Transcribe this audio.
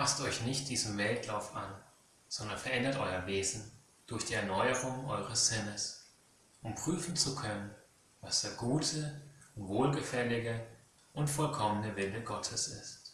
Passt euch nicht diesem Weltlauf an, sondern verändert euer Wesen durch die Erneuerung eures Sinnes, um prüfen zu können, was der gute, wohlgefällige und vollkommene Wille Gottes ist.